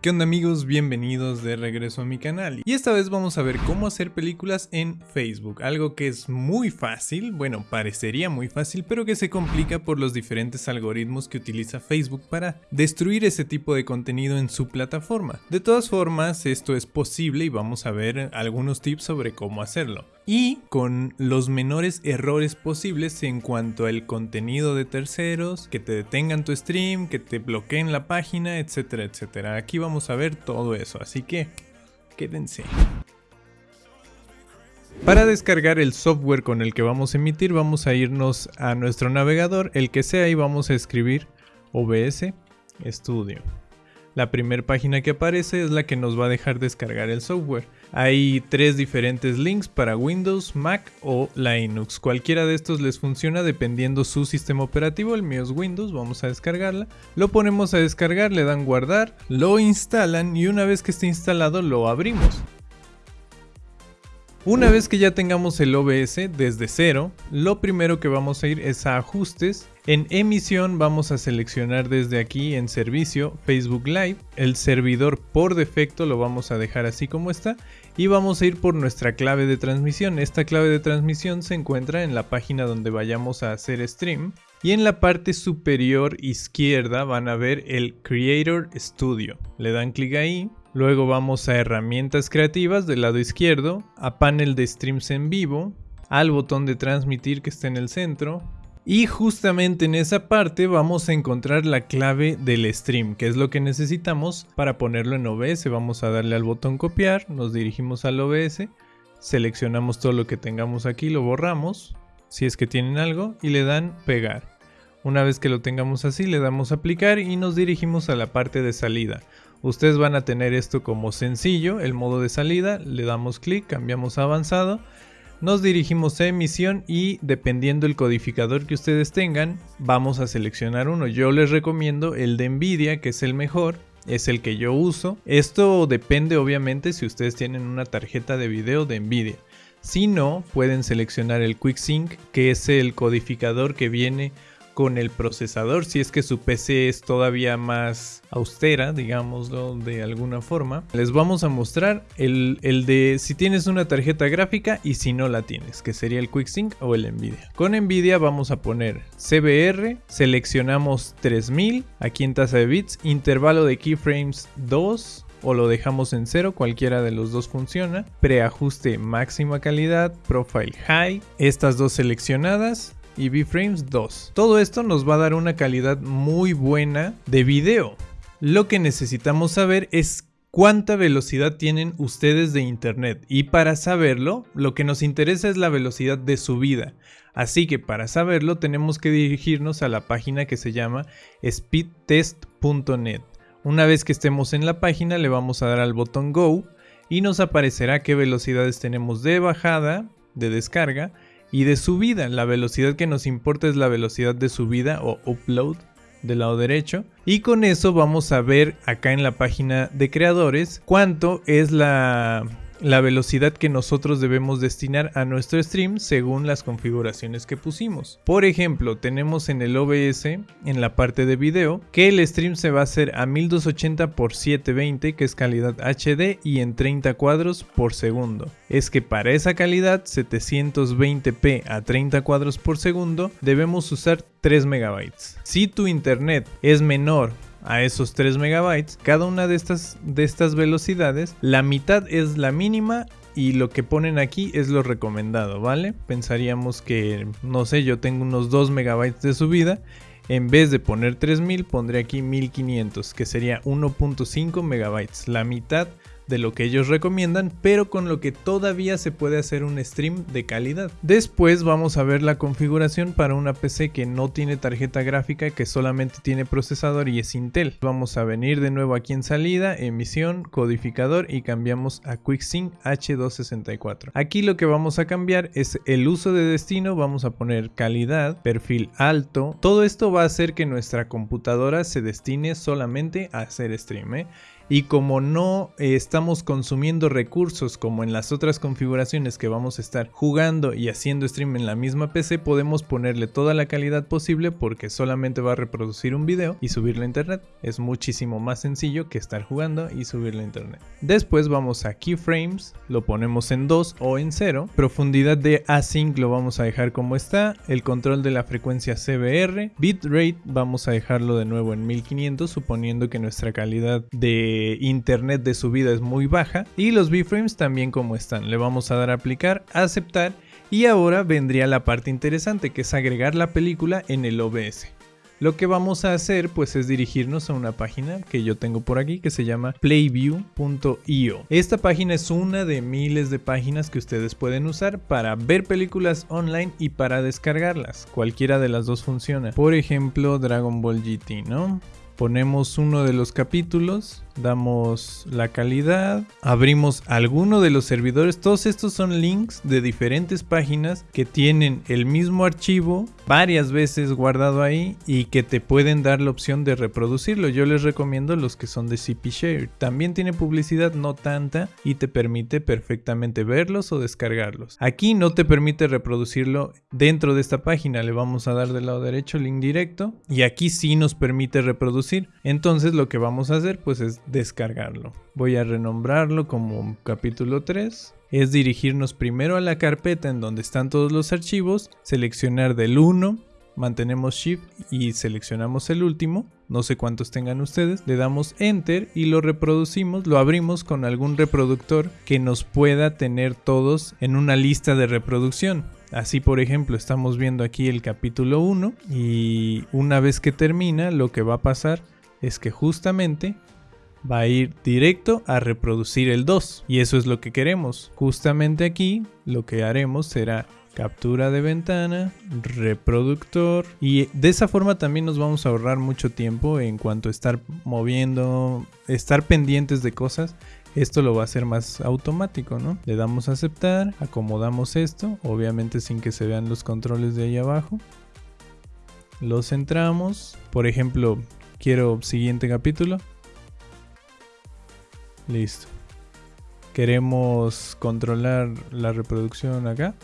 ¿Qué onda amigos? Bienvenidos de regreso a mi canal y esta vez vamos a ver cómo hacer películas en Facebook, algo que es muy fácil, bueno parecería muy fácil pero que se complica por los diferentes algoritmos que utiliza Facebook para destruir ese tipo de contenido en su plataforma. De todas formas esto es posible y vamos a ver algunos tips sobre cómo hacerlo y con los menores errores posibles en cuanto al contenido de terceros, que te detengan tu stream, que te bloqueen la página, etcétera, etcétera. Aquí vamos a ver todo eso, así que quédense. Para descargar el software con el que vamos a emitir vamos a irnos a nuestro navegador, el que sea y vamos a escribir OBS Studio. La primera página que aparece es la que nos va a dejar descargar el software. Hay tres diferentes links para Windows, Mac o Linux. Cualquiera de estos les funciona dependiendo su sistema operativo. El mío es Windows, vamos a descargarla. Lo ponemos a descargar, le dan guardar, lo instalan y una vez que esté instalado lo abrimos. Una vez que ya tengamos el OBS desde cero, lo primero que vamos a ir es a ajustes. En emisión vamos a seleccionar desde aquí en servicio Facebook Live. El servidor por defecto lo vamos a dejar así como está. Y vamos a ir por nuestra clave de transmisión. Esta clave de transmisión se encuentra en la página donde vayamos a hacer stream. Y en la parte superior izquierda van a ver el Creator Studio. Le dan clic ahí Luego vamos a herramientas creativas del lado izquierdo, a panel de streams en vivo, al botón de transmitir que está en el centro. Y justamente en esa parte vamos a encontrar la clave del stream, que es lo que necesitamos para ponerlo en OBS. Vamos a darle al botón copiar, nos dirigimos al OBS, seleccionamos todo lo que tengamos aquí, lo borramos, si es que tienen algo, y le dan pegar. Una vez que lo tengamos así, le damos aplicar y nos dirigimos a la parte de salida. Ustedes van a tener esto como sencillo, el modo de salida, le damos clic, cambiamos a avanzado, nos dirigimos a emisión y dependiendo el codificador que ustedes tengan, vamos a seleccionar uno. Yo les recomiendo el de Nvidia, que es el mejor, es el que yo uso. Esto depende obviamente si ustedes tienen una tarjeta de video de Nvidia. Si no, pueden seleccionar el QuickSync, que es el codificador que viene con el procesador, si es que su PC es todavía más austera, digámoslo de alguna forma. Les vamos a mostrar el, el, de si tienes una tarjeta gráfica y si no la tienes, que sería el QuickSync o el Nvidia. Con Nvidia vamos a poner CBR, seleccionamos 3000, aquí en tasa de bits, intervalo de keyframes 2, o lo dejamos en cero, cualquiera de los dos funciona. Preajuste máxima calidad, profile high, estas dos seleccionadas y B-Frames 2. Todo esto nos va a dar una calidad muy buena de video. Lo que necesitamos saber es cuánta velocidad tienen ustedes de internet y para saberlo lo que nos interesa es la velocidad de subida. Así que para saberlo tenemos que dirigirnos a la página que se llama speedtest.net. Una vez que estemos en la página le vamos a dar al botón Go y nos aparecerá qué velocidades tenemos de bajada, de descarga y de subida. La velocidad que nos importa es la velocidad de subida o upload del lado derecho. Y con eso vamos a ver acá en la página de creadores cuánto es la la velocidad que nosotros debemos destinar a nuestro stream según las configuraciones que pusimos. Por ejemplo, tenemos en el OBS, en la parte de video, que el stream se va a hacer a 1280 x 720, que es calidad HD, y en 30 cuadros por segundo. Es que para esa calidad, 720p a 30 cuadros por segundo, debemos usar 3 megabytes. Si tu internet es menor a esos 3 megabytes. Cada una de estas, de estas velocidades, la mitad es la mínima y lo que ponen aquí es lo recomendado, ¿vale? Pensaríamos que, no sé, yo tengo unos 2 megabytes de subida. En vez de poner 3000, pondré aquí 1500, que sería 1.5 megabytes, la mitad de lo que ellos recomiendan, pero con lo que todavía se puede hacer un stream de calidad. Después vamos a ver la configuración para una PC que no tiene tarjeta gráfica, que solamente tiene procesador y es Intel. Vamos a venir de nuevo aquí en salida, emisión, codificador y cambiamos a QuickSync H264. Aquí lo que vamos a cambiar es el uso de destino, vamos a poner calidad, perfil alto. Todo esto va a hacer que nuestra computadora se destine solamente a hacer stream. ¿eh? Y como no eh, estamos consumiendo recursos como en las otras configuraciones que vamos a estar jugando y haciendo stream en la misma PC, podemos ponerle toda la calidad posible porque solamente va a reproducir un video y subirlo a internet. Es muchísimo más sencillo que estar jugando y subirlo a internet. Después vamos a keyframes, lo ponemos en 2 o en 0. Profundidad de async lo vamos a dejar como está. El control de la frecuencia CBR. Bitrate vamos a dejarlo de nuevo en 1500 suponiendo que nuestra calidad de internet de subida es muy baja. Y los B-frames también como están. Le vamos a dar a aplicar, aceptar y ahora vendría la parte interesante que es agregar la película en el OBS. Lo que vamos a hacer pues es dirigirnos a una página que yo tengo por aquí que se llama playview.io. Esta página es una de miles de páginas que ustedes pueden usar para ver películas online y para descargarlas. Cualquiera de las dos funciona. Por ejemplo Dragon Ball GT, ¿no? Ponemos uno de los capítulos damos la calidad, abrimos alguno de los servidores. Todos estos son links de diferentes páginas que tienen el mismo archivo varias veces guardado ahí y que te pueden dar la opción de reproducirlo. Yo les recomiendo los que son de CP Share. También tiene publicidad no tanta y te permite perfectamente verlos o descargarlos. Aquí no te permite reproducirlo dentro de esta página. Le vamos a dar del lado derecho link directo y aquí sí nos permite reproducir. Entonces lo que vamos a hacer pues es descargarlo. Voy a renombrarlo como capítulo 3. Es dirigirnos primero a la carpeta en donde están todos los archivos, seleccionar del 1, mantenemos Shift y seleccionamos el último, no sé cuántos tengan ustedes, le damos Enter y lo reproducimos, lo abrimos con algún reproductor que nos pueda tener todos en una lista de reproducción. Así por ejemplo estamos viendo aquí el capítulo 1 y una vez que termina lo que va a pasar es que justamente va a ir directo a reproducir el 2 y eso es lo que queremos. Justamente aquí lo que haremos será captura de ventana, reproductor y de esa forma también nos vamos a ahorrar mucho tiempo en cuanto a estar moviendo, estar pendientes de cosas. Esto lo va a hacer más automático, ¿no? Le damos a aceptar, acomodamos esto, obviamente sin que se vean los controles de ahí abajo. Los centramos, por ejemplo, quiero siguiente capítulo, Listo. Queremos controlar la reproducción acá.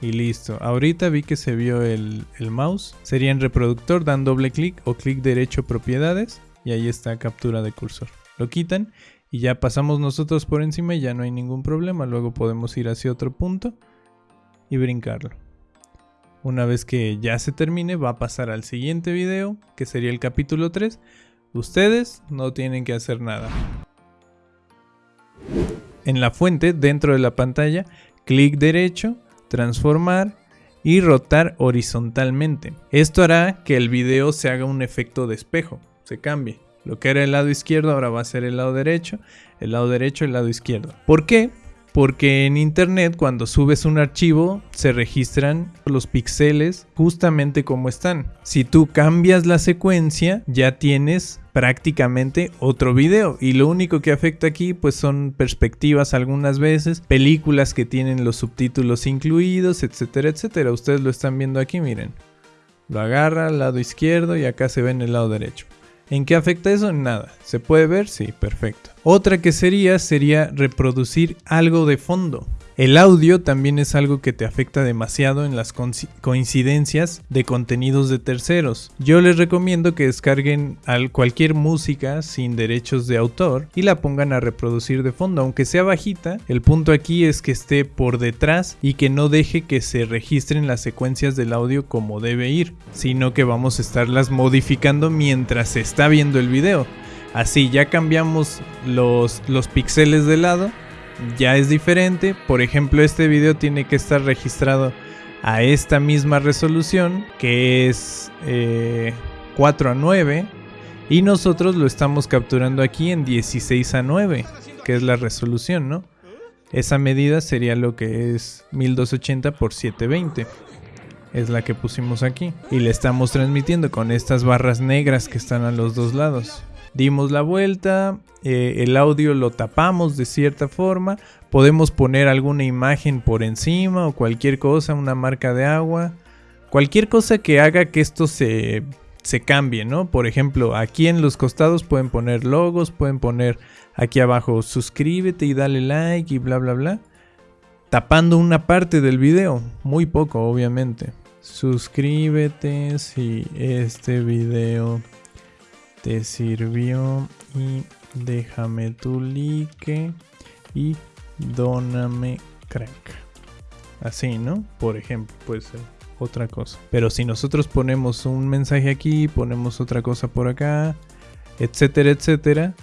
Y listo. Ahorita vi que se vio el, mouse. Sería en reproductor, dan doble clic o clic derecho propiedades. Y ahí está captura de cursor. Lo quitan y ya pasamos nosotros por encima y ya no hay ningún problema. Luego podemos ir hacia otro punto y brincarlo. Una vez que ya se termine va a pasar al siguiente video que sería el capítulo 3 Ustedes no tienen que hacer nada. En la fuente, dentro de la pantalla, clic derecho, transformar y rotar horizontalmente. Esto hará que el video se haga un efecto de espejo, se cambie. Lo que era el lado izquierdo ahora va a ser el lado derecho, el lado derecho, el lado izquierdo. ¿Por qué? Porque en internet cuando subes un archivo se registran los píxeles justamente como están. Si tú cambias la secuencia ya tienes prácticamente otro video y lo único que afecta aquí pues son perspectivas algunas veces, películas que tienen los subtítulos incluidos, etcétera, etcétera. Ustedes lo están viendo aquí, miren. Lo agarra al lado izquierdo y acá se ve en el lado derecho. ¿En qué afecta eso? Nada. ¿Se puede ver? Sí, perfecto. Otra que sería sería reproducir algo de fondo. El audio también es algo que te afecta demasiado en las coincidencias de contenidos de terceros. Yo les recomiendo que descarguen cualquier música sin derechos de autor y la pongan a reproducir de fondo, aunque sea bajita. El punto aquí es que esté por detrás y que no deje que se registren las secuencias del audio como debe ir, sino que vamos a estarlas modificando mientras se está viendo el video. Así ya cambiamos los, los píxeles de lado ya es diferente. Por ejemplo, este video tiene que estar registrado a esta misma resolución, que es 4 eh, a 9. Y nosotros lo estamos capturando aquí en 16 a 9, que es la resolución, ¿no? Esa medida sería lo que es 1280 por 720. Es la que pusimos aquí. Y le estamos transmitiendo con estas barras negras que están a los dos lados dimos la vuelta, eh, el audio lo tapamos de cierta forma, podemos poner alguna imagen por encima o cualquier cosa, una marca de agua, cualquier cosa que haga que esto se, se cambie, ¿no? Por ejemplo, aquí en los costados pueden poner logos, pueden poner aquí abajo suscríbete y dale like y bla bla bla. Tapando una parte del video, muy poco obviamente. Suscríbete si este video te sirvió y déjame tu like y dóname crack. Así, ¿no? Por ejemplo, puede ser otra cosa. Pero si nosotros ponemos un mensaje aquí, ponemos otra cosa por acá, etcétera, etcétera,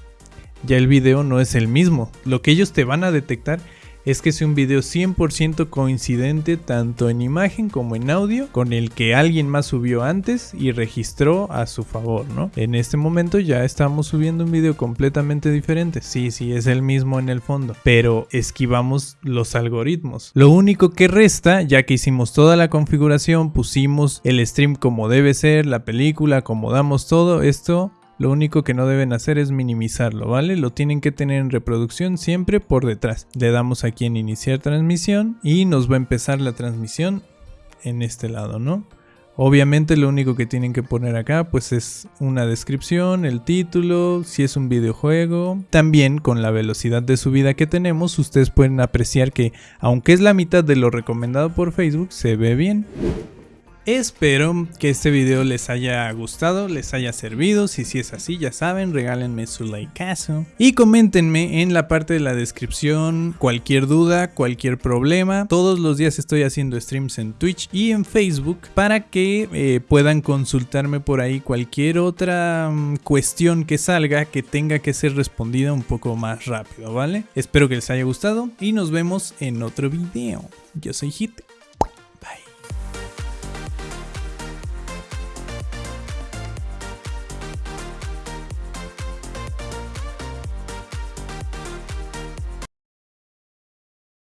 ya el video no es el mismo. Lo que ellos te van a detectar es que es un video 100% coincidente tanto en imagen como en audio con el que alguien más subió antes y registró a su favor, ¿no? En este momento ya estamos subiendo un video completamente diferente. Sí, sí, es el mismo en el fondo, pero esquivamos los algoritmos. Lo único que resta, ya que hicimos toda la configuración, pusimos el stream como debe ser, la película, acomodamos todo esto, lo único que no deben hacer es minimizarlo, ¿vale? Lo tienen que tener en reproducción siempre por detrás. Le damos aquí en iniciar transmisión y nos va a empezar la transmisión en este lado, ¿no? Obviamente lo único que tienen que poner acá pues es una descripción, el título, si es un videojuego. También con la velocidad de subida que tenemos ustedes pueden apreciar que aunque es la mitad de lo recomendado por Facebook se ve bien. Espero que este video les haya gustado, les haya servido. Si, es así, ya saben, regálenme su likeazo. Y coméntenme en la parte de la descripción cualquier duda, cualquier problema. Todos los días estoy haciendo streams en Twitch y en Facebook para que eh, puedan consultarme por ahí cualquier otra mm, cuestión que salga que tenga que ser respondida un poco más rápido, ¿vale? Espero que les haya gustado y nos vemos en otro video. Yo soy Hit